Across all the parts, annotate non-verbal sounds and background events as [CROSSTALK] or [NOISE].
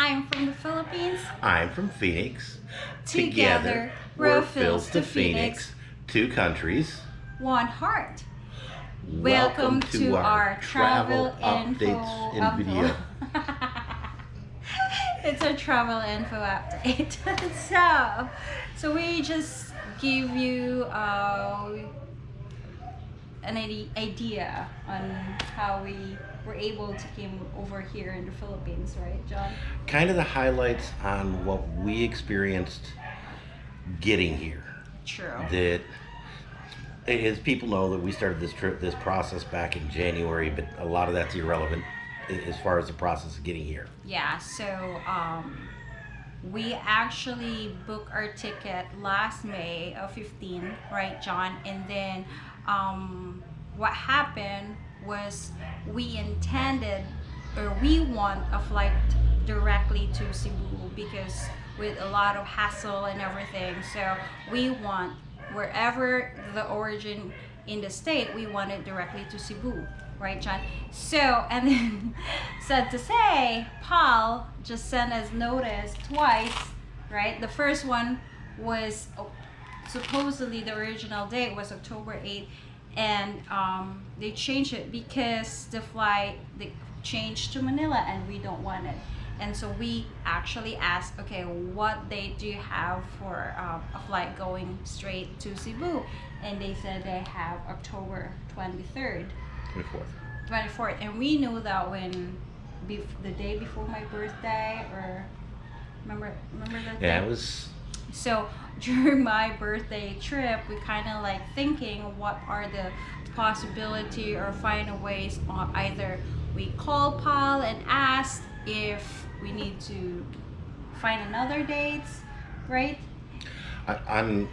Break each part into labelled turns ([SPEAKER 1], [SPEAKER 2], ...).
[SPEAKER 1] I'm from the Philippines.
[SPEAKER 2] I'm from Phoenix.
[SPEAKER 1] Together, we're Phils to Phoenix.
[SPEAKER 2] Two countries.
[SPEAKER 1] One heart. Welcome, to, our travel, info
[SPEAKER 2] updates and video. [LAUGHS]
[SPEAKER 1] it's a travel info update. [LAUGHS] so, so we just give you uh, an idea on how we were able to came over here in the Philippines, right, John?
[SPEAKER 2] Kind of the highlights on what we experienced getting here.
[SPEAKER 1] True.
[SPEAKER 2] That, as people know, that we started this trip, this process back in January, but a lot of that's irrelevant as far as the process of getting here.
[SPEAKER 1] Yeah, so um, we actually booked our ticket last May of 15, right, John? And then um, what happened was we intended or we want a flight directly to Cebu because with a lot of hassle and everything. So we want wherever the origin in the state, we want it directly to Cebu, right, John? So, and then [LAUGHS] sad to say, PAL just sent us notice twice, right? The first one was oh, supposedly the original date was October 8th, and um, they changed it because the flight they changed to Manila, and we don't want it. And so we actually asked, okay, what date do you have for um, a flight going straight to Cebu? And they said they have October 23rd,
[SPEAKER 2] 24th.
[SPEAKER 1] 24th. And we knew that when bef- the day before my birthday, or remember, remember that?
[SPEAKER 2] Yeah,
[SPEAKER 1] day?
[SPEAKER 2] it was.
[SPEAKER 1] So [LAUGHS] during my birthday trip, we kind of like thinking what are the possibility or find a ways on either we call PAL and ask if we need to find another dates, right?
[SPEAKER 2] I, I'm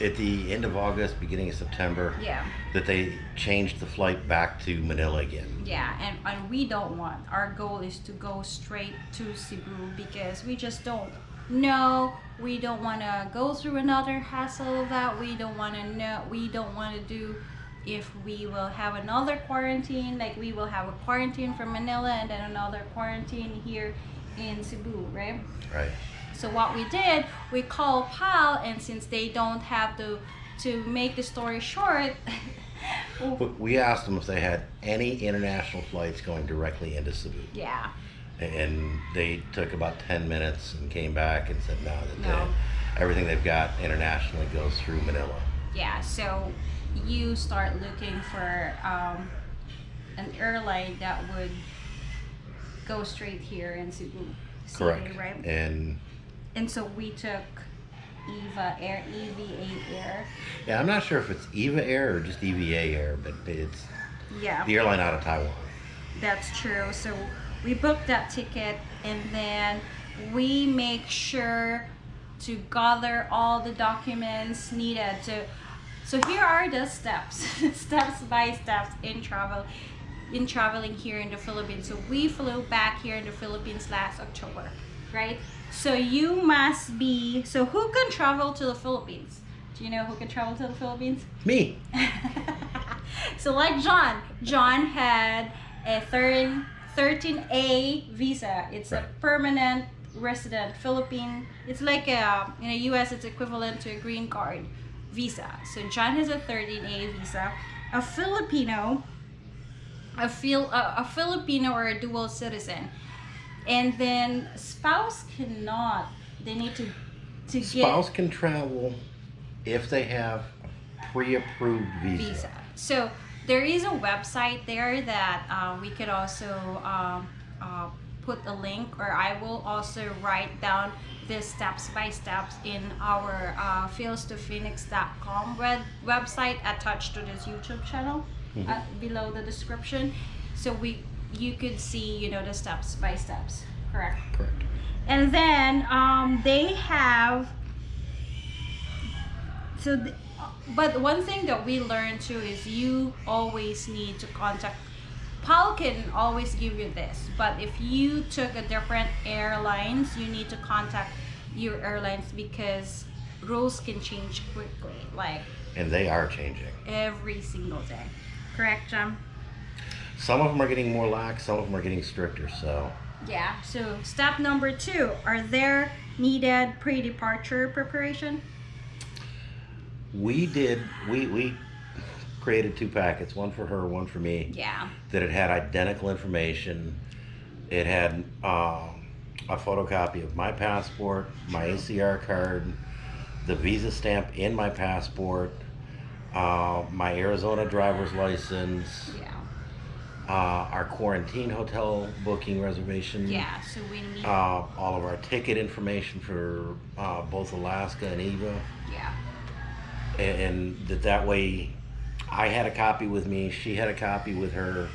[SPEAKER 2] at the end of August, beginning of September,
[SPEAKER 1] Yeah,
[SPEAKER 2] that they changed the flight back to Manila again.
[SPEAKER 1] yeah, and, and we don't want. Our goal is to go straight to Cebu because we just don't know. We don't want to go through another hassle of that. We don't want to know. We don't want to do if we will have another quarantine. Like we will have a quarantine from Manila and then another quarantine here in Cebu, right?
[SPEAKER 2] Right.
[SPEAKER 1] So what we did, we called PAL, and since they don't have to, to make the story short, [LAUGHS]
[SPEAKER 2] We asked them if they had any international flights going directly into Cebu.
[SPEAKER 1] yeah,
[SPEAKER 2] And they took about 10 minutes and came back and said no, that
[SPEAKER 1] No.
[SPEAKER 2] They, everything they've got internationally goes through Manila.
[SPEAKER 1] yeah. So you start looking for um, an airline that would go straight here in Cebu City,
[SPEAKER 2] Correct.
[SPEAKER 1] right?
[SPEAKER 2] And
[SPEAKER 1] And so we took EVA Air, EVA Air.
[SPEAKER 2] yeah, I'm not sure if it's EVA Air or just EVA Air, but it's
[SPEAKER 1] Yeah.
[SPEAKER 2] the airline out of Taiwan.
[SPEAKER 1] That's true. So we book that ticket and then we make sure to gather all the documents needed to so here are the steps [LAUGHS] steps by steps in travel in traveling here in the Philippines. So we flew back here in the Philippines last October, right? So you must be so who can travel to the Philippines? Do you know who can travel to the Philippines?
[SPEAKER 2] Me. [LAUGHS]
[SPEAKER 1] so like John, John had a 13, 13A visa. It's a permanent resident Philippine. It's like a, in the US it's equivalent to a green card visa. So John has a 13A visa. A Filipino, a, Phil, a, a Filipino or a dual citizen. And then spouse cannot. They need to to
[SPEAKER 2] Spouse
[SPEAKER 1] get
[SPEAKER 2] can travel if they have pre-approved visa.
[SPEAKER 1] visa. So there is a website there that uh, we could also um, uh, put a link, or I will also write down the steps by steps in our uh, philstophoenix.com web website attached to this YouTube channel
[SPEAKER 2] Mhm.
[SPEAKER 1] uh, below the description. So we you could see you know the steps by steps. Correct.
[SPEAKER 2] Correct.
[SPEAKER 1] And then um, they have so th- but one thing that we learned too is you always need to contact PAL can always give you this, but if you took a different airlines, you need to contact your airlines because rules can change quickly, like
[SPEAKER 2] And they are changing.
[SPEAKER 1] every single day. Correct, John?
[SPEAKER 2] Some of them are getting more lax, some of them are getting stricter. So
[SPEAKER 1] Yeah. So step number two: Are there needed pre-departure preparation?
[SPEAKER 2] We did. We we created two packets, one for her, one for me.
[SPEAKER 1] Yeah.
[SPEAKER 2] That it had identical information. It had um, a photocopy of my passport, my ACR card, the visa stamp in my passport, uh, my Arizona driver's license,
[SPEAKER 1] Yeah.
[SPEAKER 2] uh, our quarantine hotel booking reservation.
[SPEAKER 1] Yeah. So we need.
[SPEAKER 2] Uh, all of our ticket information for uh, both Alaska and Eva.
[SPEAKER 1] yeah.
[SPEAKER 2] And, and that that way I had a copy with me, she had a copy with her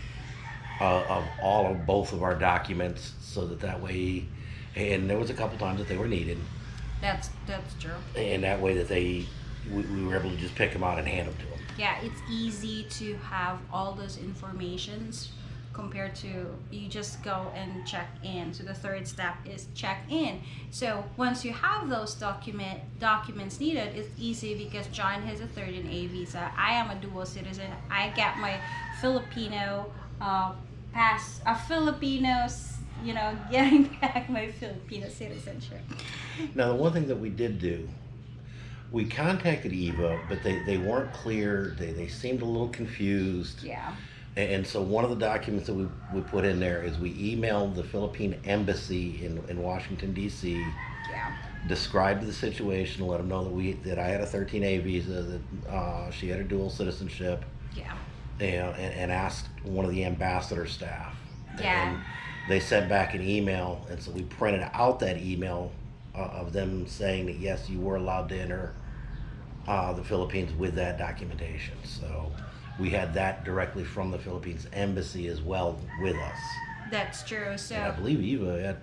[SPEAKER 2] uh, of all of both of our documents, so that that way, and there was a couple times that they were needed,
[SPEAKER 1] That's that's true.
[SPEAKER 2] and that way that they we, we were able to just pick them out and hand them to them.
[SPEAKER 1] Yeah, it's easy to have all those informations compared to you just go and check in. So the third step is check in. So once you have those document documents needed, it's easy because John has a 13A visa. I am a dual citizen. I get my Filipino uh, pass, a Filipinos, you know, [LAUGHS] getting back my Filipino citizenship.
[SPEAKER 2] Now, the one thing that we did do, we contacted Eva, but they, they weren't clear. They, they seemed a little confused.
[SPEAKER 1] Yeah.
[SPEAKER 2] And, so one of the documents that we, we put in there is we emailed the Philippine Embassy in, in Washington, D.C.
[SPEAKER 1] Yeah.
[SPEAKER 2] described the situation, let them know that we that I had a 13A visa, that uh, she had a dual citizenship,
[SPEAKER 1] Yeah.
[SPEAKER 2] and, and, and asked one of the ambassador staff.
[SPEAKER 1] Yeah.
[SPEAKER 2] And they sent back an email, and so we printed out that email uh, of them saying that yes, you were allowed to enter uh, the Philippines with that documentation. So we had that directly from the Philippines embassy as well with us.
[SPEAKER 1] That's true. So
[SPEAKER 2] And I believe Eva at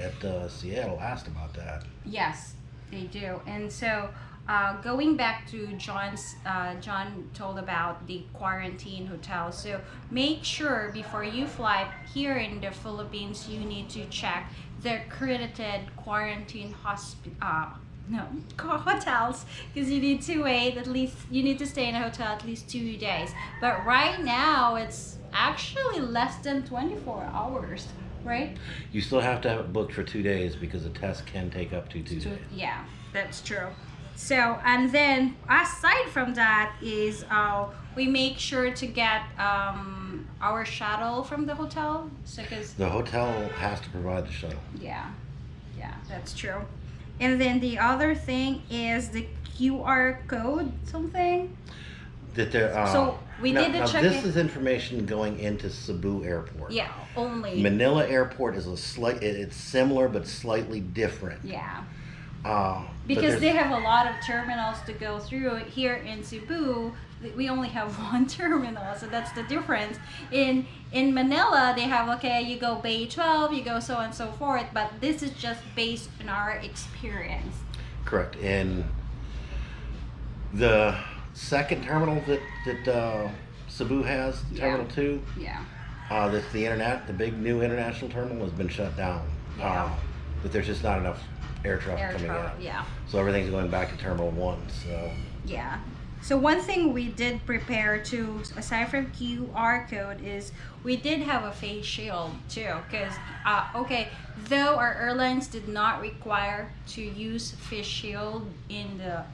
[SPEAKER 2] at uh, Seattle asked about that.
[SPEAKER 1] Yes, they do. And so, uh, going back to John's, uh, John told about the quarantine hotel. So make sure before you fly here in the Philippines, you need to check the accredited quarantine hospital. No, hotels because you need to wait at least you need to stay in a hotel at least two days but right now it's actually less than 24 hours right
[SPEAKER 2] You still have to have it booked for two days because a test can take up to two
[SPEAKER 1] So,
[SPEAKER 2] days.
[SPEAKER 1] yeah, that's true. So, and then aside from that is uh, we make sure to get um, our shuttle from the hotel. So, cause
[SPEAKER 2] The hotel has to provide the shuttle.
[SPEAKER 1] yeah, yeah, that's true. And then the other thing is the QR code something.
[SPEAKER 2] That there. Uh,
[SPEAKER 1] So, we
[SPEAKER 2] now,
[SPEAKER 1] did the
[SPEAKER 2] now
[SPEAKER 1] check
[SPEAKER 2] This
[SPEAKER 1] in-
[SPEAKER 2] is information going into Cebu Airport.
[SPEAKER 1] Yeah, only.
[SPEAKER 2] Manila Airport is a slight. it- It's similar but slightly different.
[SPEAKER 1] yeah.
[SPEAKER 2] Uh,
[SPEAKER 1] because they have a lot of terminals to go through here in Cebu we only have [LAUGHS] one terminal so that's the difference in in Manila they have okay you go Bay 12 you go so on and so forth but this is just based on our experience
[SPEAKER 2] Correct. And the second terminal that that uh, Cebu has,
[SPEAKER 1] Yeah.
[SPEAKER 2] Terminal Two,
[SPEAKER 1] yeah
[SPEAKER 2] uh, that's the internet, the big new international terminal has been shut down.
[SPEAKER 1] Yeah.
[SPEAKER 2] Uh, but there's just not enough air traffic
[SPEAKER 1] air
[SPEAKER 2] coming out.
[SPEAKER 1] yeah
[SPEAKER 2] So everything's going back to Terminal One. So
[SPEAKER 1] Yeah. So one thing we did prepare to, aside from QR code, is we did have a face shield too. Because, uh, okay, though our airlines did not require to use face shield in the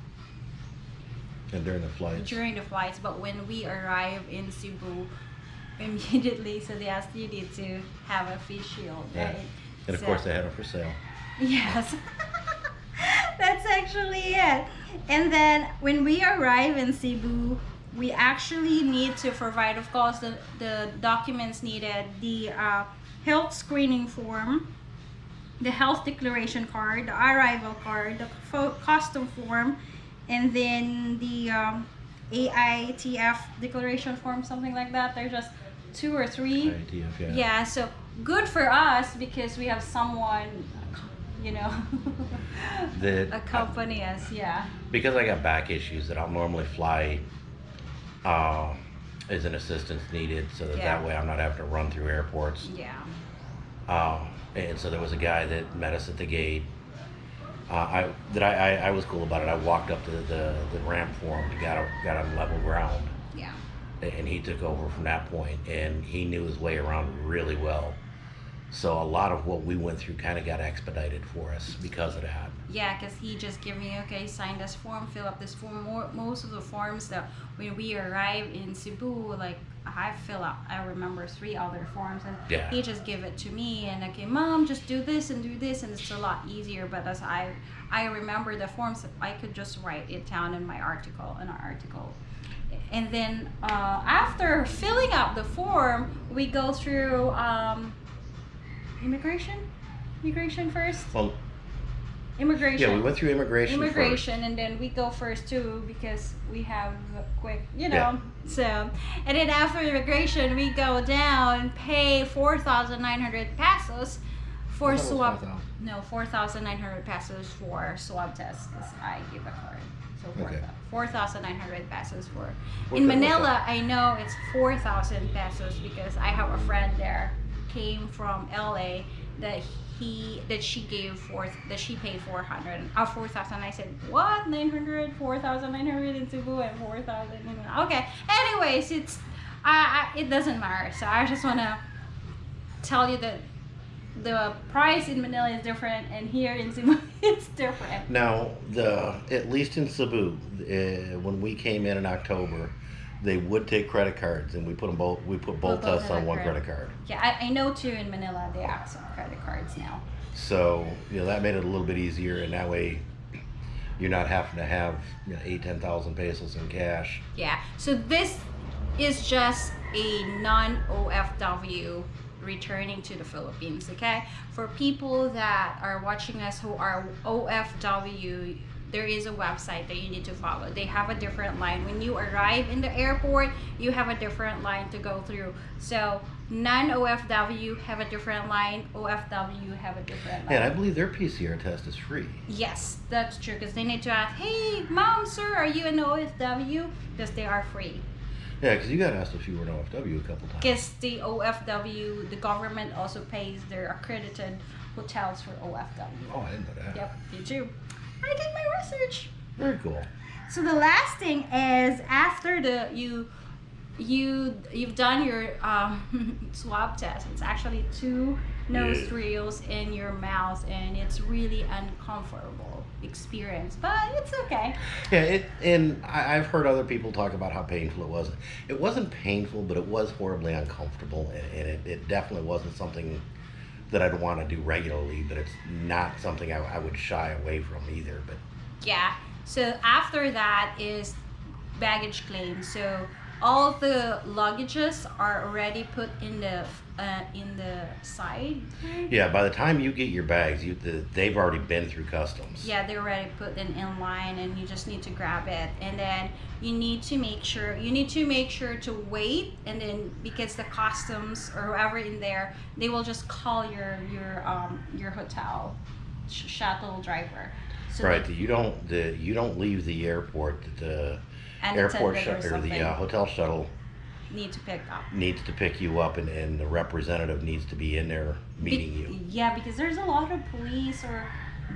[SPEAKER 2] and during the flights.
[SPEAKER 1] during the flights, but when we arrive in Cebu, [LAUGHS] immediately, so they asked you to have a face shield,
[SPEAKER 2] Yeah.
[SPEAKER 1] right?
[SPEAKER 2] And of
[SPEAKER 1] So-
[SPEAKER 2] course they had them for sale. [LAUGHS]
[SPEAKER 1] Yes. [LAUGHS] That's actually it. And then when we arrive in Cebu, we actually need to provide, of course, the, the documents needed, the uh, health screening form, the health declaration card, the arrival card, the custom form, and then the um, AITF declaration form, something like that. There's just two or three.
[SPEAKER 2] IATF, yeah.
[SPEAKER 1] Yeah, so good for us because we have someone, you know, [LAUGHS]
[SPEAKER 2] That-
[SPEAKER 1] accompany us. Yeah.
[SPEAKER 2] Because I got back issues that I'll normally fly uh, as an assistance needed so that
[SPEAKER 1] Yeah.
[SPEAKER 2] that way I'm not having to run through airports.
[SPEAKER 1] Yeah.
[SPEAKER 2] Um, and so there was a guy that met us at the gate. Uh, I that I, I, I was cool about it. I walked up to the, the ramp for him to got got on level ground,
[SPEAKER 1] Yeah.
[SPEAKER 2] and he took over from that. And he knew his way around really well. So a lot of what we went through kind of got expedited for us because of that.
[SPEAKER 1] Yeah, because he just gave me, okay, sign this form, fill up this form. More, most of the forms that when we arrived in Cebu, like I fill out, I remember three other forms, and
[SPEAKER 2] Yeah.
[SPEAKER 1] he just give it to me, and okay, mom, just do this and do this, and it's a lot easier. But as I, I remember the forms, I could just write it down in my article, in our article. And then uh, after filling out the form, we go through um, immigration, immigration first?
[SPEAKER 2] Well,
[SPEAKER 1] immigration.
[SPEAKER 2] yeah, we went through immigration,
[SPEAKER 1] immigration and then we go first too because we have quick you know
[SPEAKER 2] Yeah.
[SPEAKER 1] so. And then after immigration we go down and pay 4900 pesos for
[SPEAKER 2] I thought it was
[SPEAKER 1] swab
[SPEAKER 2] 5,000.
[SPEAKER 1] no 4900 pesos for swab test because i give a card. So four
[SPEAKER 2] Okay.
[SPEAKER 1] 4900 pesos for.
[SPEAKER 2] What's
[SPEAKER 1] in manila i know it's 4000 pesos because i have a friend there came from la that he that she gave four that she paid 400 uh 4000 i said what? 900 4900 in cebu and 4000 in Manila. okay. Anyways it's I, I it doesn't matter. So i just want to tell you that the price in manila is different and here in cebu [LAUGHS] it's different.
[SPEAKER 2] Now, the at least in Cebu, uh, when we came in in October, they would take credit cards, and we put them both. We put both tests
[SPEAKER 1] in
[SPEAKER 2] on one
[SPEAKER 1] credit-
[SPEAKER 2] card.
[SPEAKER 1] yeah I, I know too in manila they accept credit cards now
[SPEAKER 2] So you know that made it a little bit easier, and that way you're not having to have you know, eight, ten thousand pesos in cash.
[SPEAKER 1] Yeah. So this is just a non-OFW returning to the Philippines, okay? For people that are watching us who are OFW, there is a website that you need to follow. They have a different line. When you arrive in the airport, you have a different line to go through. So non-OFW have a different line, OFW have a different line.
[SPEAKER 2] And I believe their PCR test is free.
[SPEAKER 1] Yes, that's true. Because they need to ask, hey, mom, sir, are you an OFW? Because they are free.
[SPEAKER 2] Yeah, because you got asked if you were an OFW a couple times.
[SPEAKER 1] Because the OFW, the government also pays their accredited hotels for OFW.
[SPEAKER 2] Oh, I didn't know that.
[SPEAKER 1] Yep, you too. I did my research.
[SPEAKER 2] Very cool.
[SPEAKER 1] So the last thing is after the you you you've done your um, [LAUGHS] swab test. It's actually two nose drills in your mouth, and it's really uncomfortable experience, but it's okay.
[SPEAKER 2] Yeah, it, and I, I've heard other people talk about how painful it was. It wasn't painful, but it was horribly uncomfortable, and, and it, it definitely wasn't something that I'd want to do regularly. But it's not something I, I would shy away from either. But
[SPEAKER 1] Yeah. So after that is baggage claim. So all the luggages are already put in the uh, in the side.
[SPEAKER 2] yeah, by the time you get your bags, you the, they've already been through customs.
[SPEAKER 1] Yeah, they're already put in, in line, and you just need to grab it. And then you need to make sure you need to make sure to wait, and then because the customs or whoever in there, they will just call your your um your hotel sh- shuttle driver. So
[SPEAKER 2] right.
[SPEAKER 1] they-
[SPEAKER 2] You don't the you don't leave the airport. The
[SPEAKER 1] an
[SPEAKER 2] airport
[SPEAKER 1] attendant
[SPEAKER 2] shut
[SPEAKER 1] or
[SPEAKER 2] or the uh, hotel shuttle
[SPEAKER 1] need to pick up.
[SPEAKER 2] needs to pick you up, and, and the representative needs to be in there meeting
[SPEAKER 1] Be-
[SPEAKER 2] you.
[SPEAKER 1] Yeah, because there's a lot of police or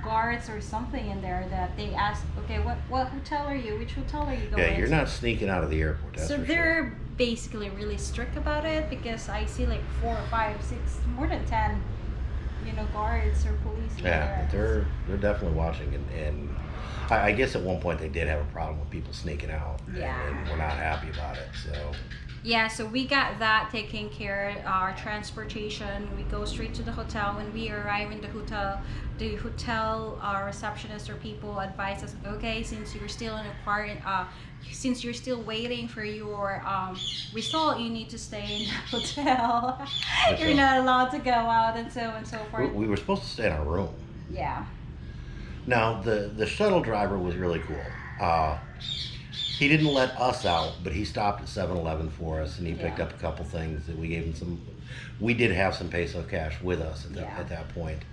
[SPEAKER 1] guards or something in there that they ask, okay, what what hotel are you? Which hotel are you going?
[SPEAKER 2] Yeah, you're
[SPEAKER 1] to?"
[SPEAKER 2] not sneaking out of the airport. That's
[SPEAKER 1] so they're
[SPEAKER 2] sure.
[SPEAKER 1] basically really strict about it because I see like four, five, six, more than ten, you know, guards or police.
[SPEAKER 2] Yeah, they're they're definitely watching, and, and I, I guess at one point they did have a problem with people sneaking out, and-
[SPEAKER 1] Yeah.
[SPEAKER 2] and, we're not happy about it. So
[SPEAKER 1] Yeah, so we got that taken care. Of, our transportation, we go straight to the hotel. When we arrive in the hotel, the hotel our receptionist or people advise us, okay, since you're still in a quarantine, uh, since you're still waiting for your um, result, you need to stay in the [LAUGHS] hotel. you're not allowed to go out and so and so
[SPEAKER 2] we,
[SPEAKER 1] forth.
[SPEAKER 2] we were supposed to stay in our room.
[SPEAKER 1] Yeah.
[SPEAKER 2] Now the the shuttle driver was really cool. Uh, he didn't let us out, but he stopped at 7-Eleven for us, and he picked
[SPEAKER 1] Yeah.
[SPEAKER 2] up a couple things that we gave him some. We did have some peso cash with us at that,
[SPEAKER 1] Yeah.
[SPEAKER 2] at that point.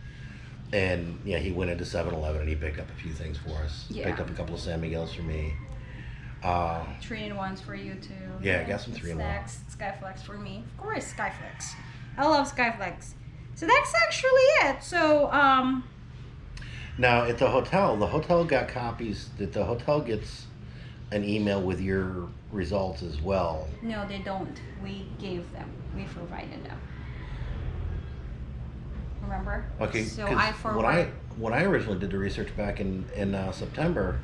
[SPEAKER 2] And yeah, he went into 7-Eleven and he picked up a few things for us.
[SPEAKER 1] Yeah.
[SPEAKER 2] Picked up a couple of San Miguel's for me. Uh,
[SPEAKER 1] Three in ones for you too.
[SPEAKER 2] Yeah, I got some three in one.
[SPEAKER 1] Snacks, SkyFlakes for me. Of course, SkyFlakes. I love SkyFlakes. So that's actually it. So, um,
[SPEAKER 2] Now at the hotel, the hotel got copies. That the hotel gets an email with your results as well.
[SPEAKER 1] no, they don't. We gave them. We provided them. Remember?
[SPEAKER 2] Okay,
[SPEAKER 1] So I forward.
[SPEAKER 2] when I when I originally did the research back in in uh, September,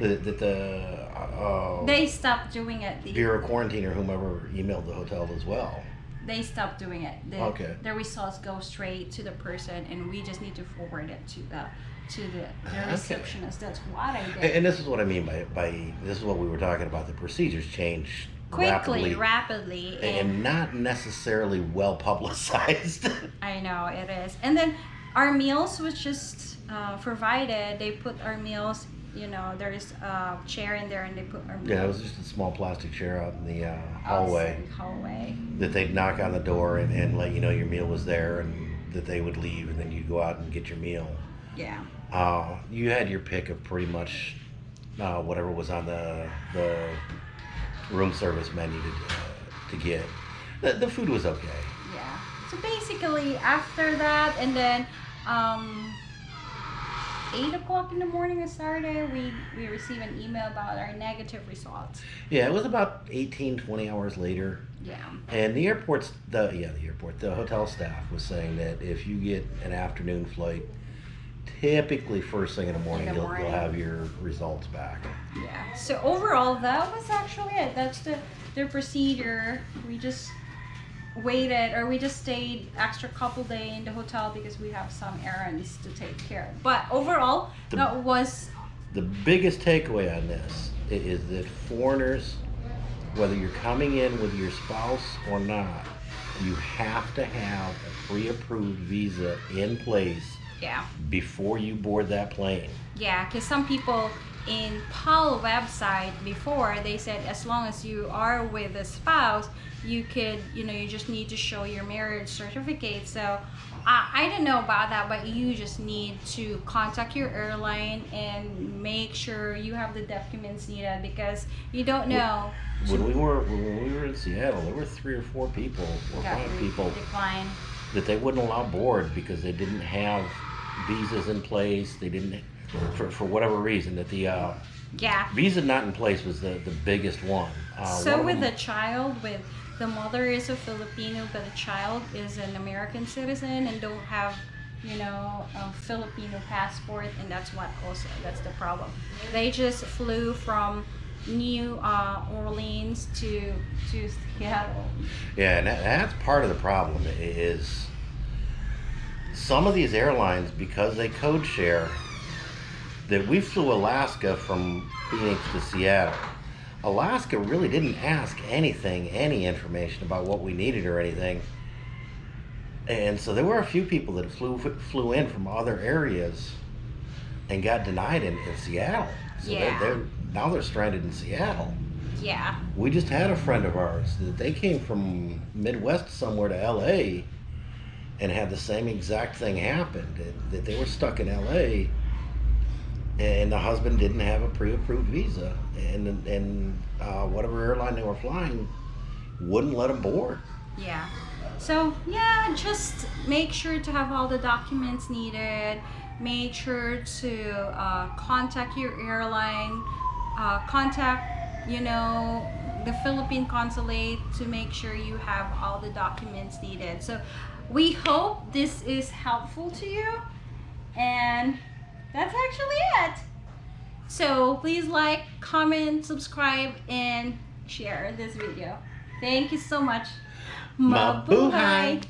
[SPEAKER 2] that the, the uh,
[SPEAKER 1] they stopped doing it. The,
[SPEAKER 2] Bureau of Quarantine or whomever emailed the hotel as well.
[SPEAKER 1] They stopped doing it. The,
[SPEAKER 2] Okay.
[SPEAKER 1] The results go straight to the person, and we just need to forward it to the to the, the
[SPEAKER 2] Okay.
[SPEAKER 1] receptionist. That's what I did.
[SPEAKER 2] And, and this is what I mean by by this is what we were talking about. The procedures change
[SPEAKER 1] Quickly,
[SPEAKER 2] rapidly,
[SPEAKER 1] rapidly, and,
[SPEAKER 2] and not necessarily well publicized. [LAUGHS]
[SPEAKER 1] I know it is. And then our meals was just uh, provided. They put our meals. You know, there's a chair in there, and they put
[SPEAKER 2] yeah, it was just a small plastic chair out in the uh, hallway
[SPEAKER 1] Hallway.
[SPEAKER 2] that they'd knock on the door and, and let you know your meal was there, and that they would leave, and then you'd go out and get your meal.
[SPEAKER 1] Yeah.
[SPEAKER 2] Uh, you had your pick of pretty much uh, whatever was on the the room service menu to, uh, to get. The, the food was okay.
[SPEAKER 1] Yeah. So basically, after that, and then um, eight o'clock in the morning on Saturday, we we receive an email about our negative results.
[SPEAKER 2] Yeah, it was about 18, 20 hours later.
[SPEAKER 1] Yeah.
[SPEAKER 2] And the airport's the yeah the airport the hotel staff was saying that if you get an afternoon flight, typically first thing in the morning,
[SPEAKER 1] the
[SPEAKER 2] you'll, you'll have your results back.
[SPEAKER 1] Yeah. So overall, that was actually it. That's the the procedure. We just waited, or we just stayed extra couple day in the hotel because we have some errands to take care of. But overall,
[SPEAKER 2] The-
[SPEAKER 1] that was
[SPEAKER 2] The biggest takeaway on this is that foreigners, whether you're coming in with your spouse or not, you have to have a pre-approved visa in place
[SPEAKER 1] yeah.
[SPEAKER 2] before you board that plane.
[SPEAKER 1] Yeah, because some people in PAL website before they said as long as you are with a spouse, you could, you know, you just need to show your marriage certificate. So I, I didn't know about that, but you just need to contact your airline and make sure you have the documents needed because you don't know.
[SPEAKER 2] When we were when we were in Seattle, there were three or four people or five people
[SPEAKER 1] decline.
[SPEAKER 2] that they wouldn't allow board because they didn't have visas in place. They didn't, for, for whatever reason, that the uh,
[SPEAKER 1] Yeah.
[SPEAKER 2] visa not in place was the, the biggest one. Uh,
[SPEAKER 1] so
[SPEAKER 2] of
[SPEAKER 1] with the
[SPEAKER 2] them-
[SPEAKER 1] child with the mother is a filipino but the child is an american citizen and don't have you know a filipino passport and that's what also that's the problem they just flew from new uh, orleans to to seattle
[SPEAKER 2] yeah, and that, that's part of the problem is some of these airlines because they code share that we flew Alaska from Phoenix to Seattle. Alaska really didn't ask anything, any information about what we needed or anything. And so there were a few people that flew flew in from other areas and got denied in, in Seattle. So
[SPEAKER 1] Yeah.
[SPEAKER 2] they're, they're now they're stranded in Seattle.
[SPEAKER 1] yeah
[SPEAKER 2] We just had a friend of ours that they came from Midwest somewhere to LA and had the same exact thing happen that, that they were stuck in LA and the husband didn't have a pre-approved visa and and uh, whatever airline they were flying wouldn't let them board.
[SPEAKER 1] Yeah. So yeah, just make sure to have all the documents needed. Make sure to uh, contact your airline. Uh, contact, you know, the Philippine consulate to make sure you have all the documents needed. So we hope this is helpful to you, and that's actually it. So please like, comment, subscribe, and share this video. Thank you so much. Mabuhay!